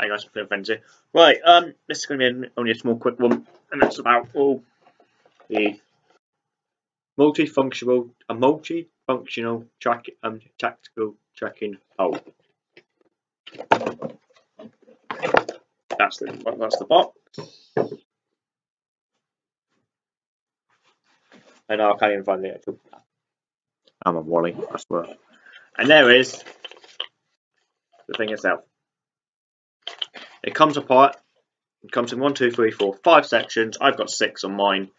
I some friends here. Right, um, this is going to be only a small, quick one, and that's about all the multifunctional, a multi-functional track, um, tactical trekking pole. That's the that's the box. And I can't even find the actual. I'm a Wally, I swear. And there is the thing itself. It comes apart. It comes in one, two, three, four, five sections. I've got six on mine.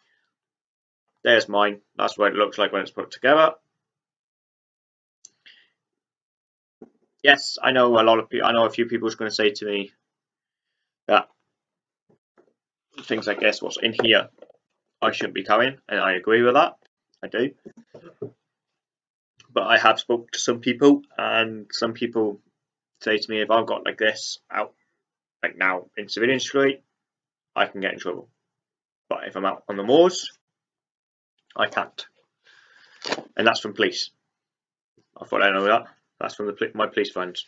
There's mine. That's what it looks like when it's put together. Yes, I know a lot of people. I know a few people are going to say to me that things like this, what's in here, I shouldn't be carrying, and I agree with that. I do. But I have spoke to some people, and some people say to me, if I've got like this out, like now in civilian street, I can get in trouble. But if I'm out on the moors, I can't. And that's from police. I thought I know that. That's from the my police friends.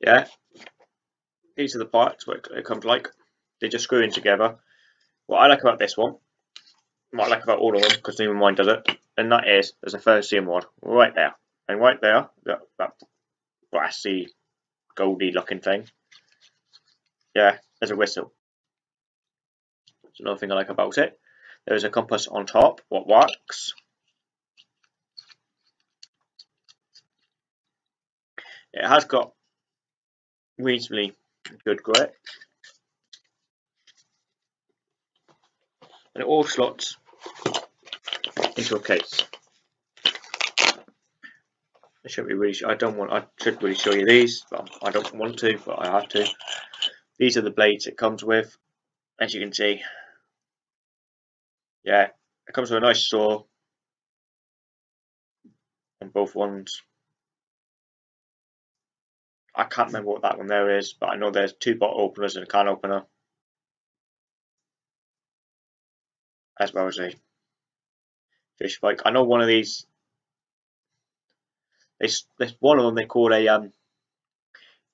Yeah. These are the parts what it comes like. They just screw in together. What I like about this one, what I like about all of them, because even mine does it, and that is there's a ferrocerium rod right there. And right there, that, that brassy, goldy looking thing. Yeah, there's a whistle. That's another thing I like about it. There is a compass on top, what works. It has got reasonably good grip. And it all slots into a case. I should be really. I don't want. I should really show you these, but I don't want to, but I have to. These are the blades it comes with, as you can see. Yeah, it comes with a nice saw on both ones. I can't remember what that one there is, but I know there's two bottle openers and a can opener. As well as a fish spike. I know one of these, there's one of them they call a um,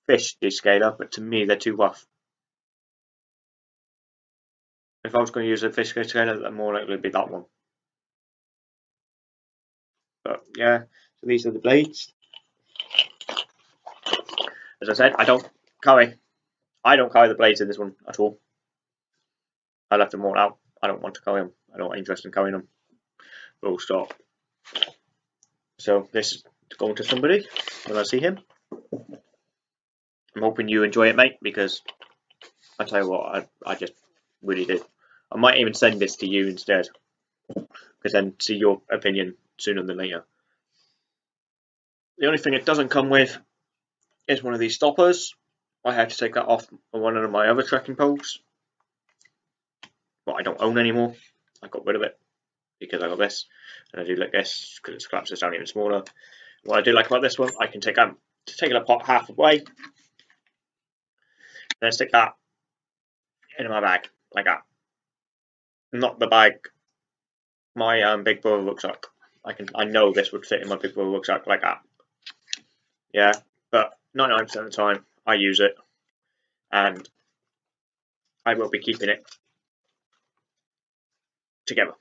fish descaler, but to me they're too rough. If I was going to use a fish descaler, then more likely to be that one. But yeah, so these are the blades. As I said, I don't carry, I don't carry the blades in this one at all. I left them all out. I don't want to carry them. I don't interest in carrying them. Full stop. So this is going to somebody when I see him. I'm hoping you enjoy it, mate, because I tell you what, I, I just really did. I might even send this to you instead, because then see your opinion sooner than later. The only thing it doesn't come with is one of these stoppers. I had to take that off on one of my other trekking poles. But I don't own anymore. I got rid of it because I got this. And I do like this because it collapses down even smaller. What I do like about this one, I can take um, take it apart half away. Then stick that in my bag like that. Not the bag my um, big brother rucksack. I can I know this would fit in my big brother rucksack like that. Yeah, but 99% of the time I use it and I will be keeping it together.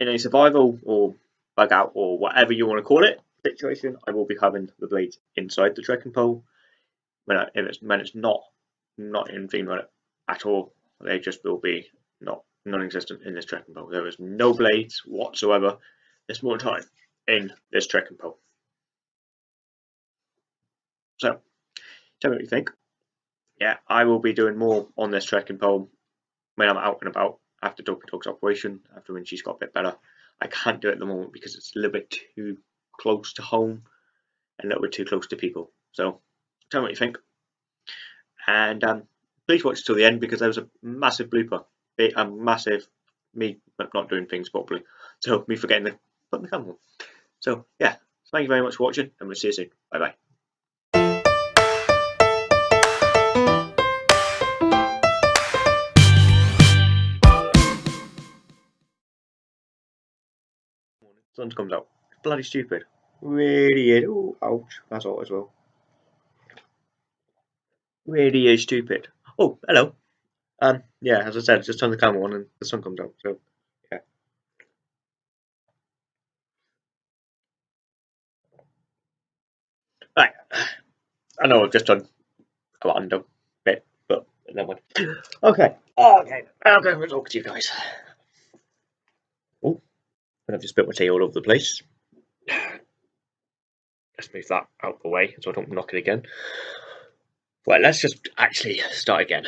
In a survival or bug out or whatever you want to call it situation, I will be having the blades inside the trekking pole when, I, if it's, when it's not not in female at all. They just will be not non-existent in this trekking pole. There is no blades whatsoever this more time in this trekking pole. So, tell me what you think. Yeah, I will be doing more on this trekking pole when I'm out and about after Dopey Dog's operation, after when she's got a bit better. I can't do it at the moment because it's a little bit too close to home and a little bit too close to people. So, tell me what you think. And um, please watch till the end because there was a massive blooper. A massive me not doing things properly. So, me forgetting to put the camera. So, yeah, thank you very much for watching and we'll see you soon. Bye bye. sun comes out. Bloody stupid. Really is. Oh, ouch. That's all as well. really is stupid. Oh, hello. Um, yeah, as I said, just turn the camera on and the sun comes out. So, yeah. Right. I know I've just done a random bit, but never mind. Okay. Okay. Going to talk to you guys. Oh, and I've just spit my tea all over the place. Let's move that out of the way so I don't knock it again. Well, let's just actually start again.